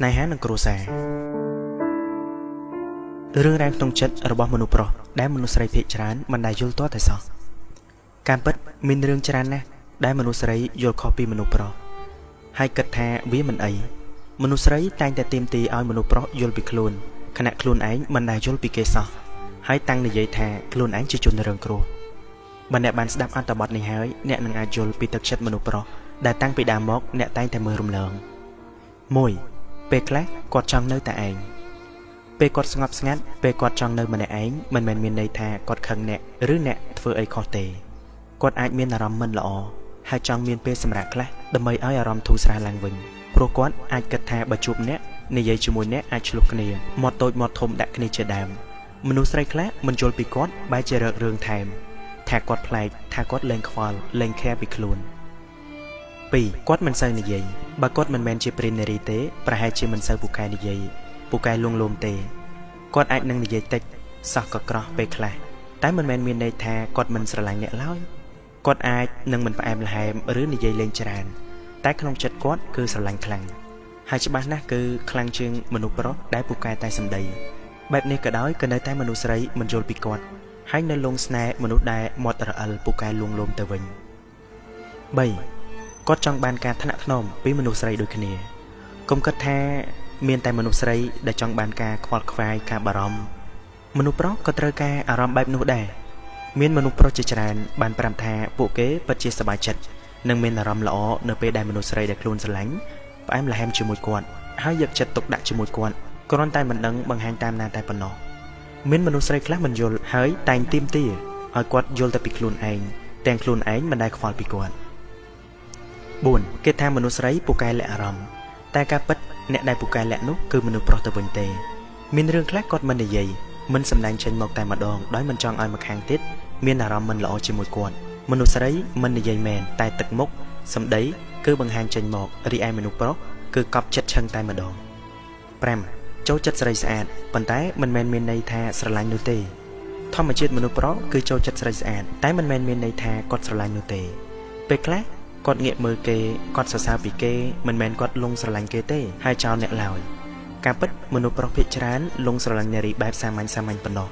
ស្នេហានិងគ្រួសាររឿងរ៉ាវក្នុងចិត្តរបស់មនុស្សប្រុសដែលមនុស្សស្រីភាគច្រើនមិនដែលយល់ទាស់តែសោះការពិតមានរឿងច្រើនណាស់ដែលមនុស្សស្រីយល់ខុសពីមនុស្សប្រុសហើយគិតថាវាមិនអីមនុស្សស្រីតែងតែទាមទារឲ្យមនុស្សប្រុសយល់ពីខ្លួនខណៈខ្លួនឯងមិនដែលយល់ពីគេសោះហើយតាំងនិយាយថាខ្លួនឯងជាជនរងគ្រោះបើអ្នកបានស្ដាប់អត្ថបទនេះហើយអ្នកនឹងអាចយល់ពីទឹកចិត្តមនុស្សប្រុសដែលតាំងពីដើមមកអ្នកតែងតែមើលរំលង1 ពេលខ្លះគាត់ចង់នៅតែឯងពេលគាត់ស្ងប់ស្ងាត់ពេលគាត់ចង់នៅម្នាក់ឯងមិនមែនមានន័យថាគាត់ខឹងអ្នកឬអ្នកធ្វើអីខុសទេគាត់អាចមានអារម្មណ៍មិនល្អហើយចង់មានពេលសម្រាប់ខ្លះដើម្បីឲ្យអារម្មណ៍ធូរស្រាលឡើងវិញព្រោះគាត់អាចគិតថាបើជួបអ្នកនិយាយជាមួយអ្នកអាចឆ្លោះគ្នាមាត់តូចមាត់ធំដាក់គ្នាជាដើមមនុស្សស្រីខ្លះមិនយល់ពីគាត់បែរជារករឿងថែមថាគាត់ប្លែកថាគាត់លែងខ្វល់លែងខែពីខ្លួន 2គាត់មិនសូវនិយាយបើគាត់មិនមែនជាព្រាននារីទេប្រហែលជាមិនសូវពូកែនិយាយពូកែលួងលោមទេគាត់អាចនឹងនិយាយតិចសោះក៏ក្រោះពេលខ្លះតែមិនមែនមានន័យថាគាត់មិនស្រឡាញ់អ្នកឡើយគាត់អាចនឹងមិនផ្អែមល្ហែមឬនិយាយលេងច្រើន តែក្នុងចិត្តគាត់គឺស្រឡាញ់ខ្លាំងហើយច្បាស់ណាស់គឺខ្លាំងជាងមនុស្សប្រុសដែលពូកែតែសម្ដីបែបនេះក៏ដោយក៏នៅតែមនុស្សស្រីមិនយល់ពីគាត់ហើយនៅលងស្នេហ៍មនុស្សដែលមាត់រអិលពូកែលួងលោមទៅវិញ3 គាត់ចង់បានការថ្នាក់ថ្នមពីមនុស្សស្រីដូចគ្នាកុំគិតថាមានតែមនុស្សស្រីដែលចង់បានការខ្វល់ខ្វាយការបារម្ភមនុស្សប្រុសក៏ត្រូវការអារម្មណ៍បែបនោះដែរមានមនុស្សប្រុសជាច្រើនបានប្រាប់ថាពួកគេពិតជាសប្បាយចិត្តនិងមានអារម្មណ៍ល្អនៅពេលដែលមនុស្សស្រីដែលខ្លួនស្រឡាញ់ផ្អែមល្ហែមជាមួយគាត់ហើយយកចិត្តទុកដាក់ជាមួយគាត់គ្រាន់តែមិនដឹងបង្ហាញតាមណាតែប៉ុណ្ណោះមានមនុស្សស្រីខ្លះមិនយល់ហើយតែងទីមទាឲ្យគាត់យល់តែពីខ្លួនឯងទាំងខ្លួនឯងមិនដែលខ្វល់ពីគាត់ 4គេថាមនុស្សស្រីពូកែលាក់អារម្មណ៍តែការពិតអ្នកដែលពូកែលាក់នោះគឺមនុស្សប្រុសទៅវិញទេមានរឿងខ្លះគាត់មិននិយាយមិនសម្ដែងចេញមកតែម្ដងដោយមិនចង់ឲ្យម្ខាងទៀតមានអារម្មណ៍មិនល្អជាមួយគាត់មនុស្សស្រីមិននិយាយមែនតែទឹកមុខសម្ដីគឺបង្ហាញចេញមករីឯមនុស្សប្រុសគឺកប់ចិត្តឆឹងតែម្ដង5ចូលចិត្តស្រីស្អាតប៉ុន្តែមិនមែនមានន័យថាស្រឡាញ់នោះទេធម្មជាតិមនុស្សប្រុសគឺចូលចិត្តស្រីស្អាតតែមិនមែនមានន័យថាគាត់ស្រឡាញ់នោះទេពេលខ្លះ គាត់ងាកមើលគេគាត់សរសើរពីគេមិនមែនគាត់លងស្រឡាញ់គេទេហើយចោលអ្នកឡើយការពិតមនុស្សប្រុសភាគច្រើនលងស្រឡាញ់នារីបែបសាមញ្ញសាមញ្ញប៉ុណ្ណោះ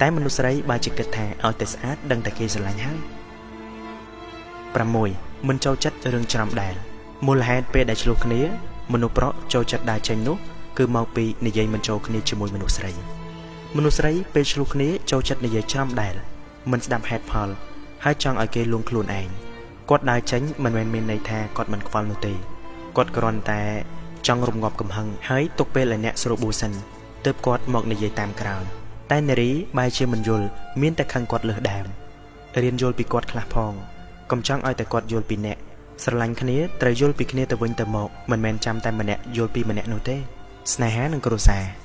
តែមនុស្សស្រីបើជាគិតថាឲ្យតែស្អាតដឹងតែគេស្រឡាញ់ហើយ6មិនចូលចិត្តរឿងច្រំដែលមូលហេតុពេលដែលឆ្លោះគ្នាមនុស្សប្រុសចូលចិត្តដើរចេញនោះគឺមកពីនិយាយមិនចូលគ្នាជាមួយមនុស្សស្រីមនុស្សស្រីពេលឆ្លោះគ្នាចូលចិត្តនិយាយច្រំដែលមិនស្ដាប់ហេតុផលហើយចង់ឲ្យគេលួងខ្លួនឯង គាត់ដើរចេញមិនមែនមានន័យថាគាត់មិនខ្វល់នោះទេគាត់គ្រាន់តែចង់រំងាប់កំហឹងហើយទុកពេលឲ្យអ្នកស្រួលប៊ូសិនទើបគាត់មកនិយាយតាមក្រោយតែនារីបែរជាមិនយល់មានតែខឹងគាត់លើសដើមរៀនយល់ពីគាត់ខ្លះផងកុំចង់ឲ្យតែគាត់យល់ពីអ្នកស្រឡាញ់គ្នាត្រូវយល់ពីគ្នាទៅវិញទៅមកមិនមែនចាំតែម្នាក់យល់ពីម្នាក់នោះទេស្នេហានិងគ្រួសារ